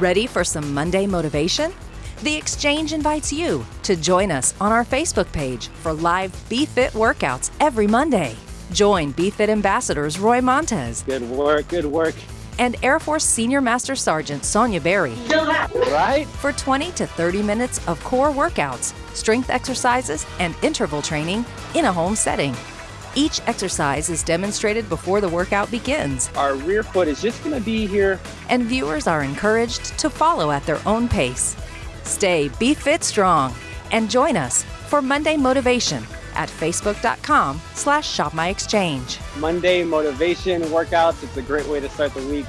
Ready for some Monday motivation? The Exchange invites you to join us on our Facebook page for live BeFit workouts every Monday. Join BeFit ambassadors Roy Montez Good work, good work. and Air Force Senior Master Sergeant Sonia Berry Right? for 20 to 30 minutes of core workouts, strength exercises, and interval training in a home setting. Each exercise is demonstrated before the workout begins, Our rear foot is just gonna be here. and viewers are encouraged to follow at their own pace. Stay BeFit Strong and join us for Monday Motivation at facebook.com slash shop my exchange. Monday motivation workouts. It's a great way to start the week.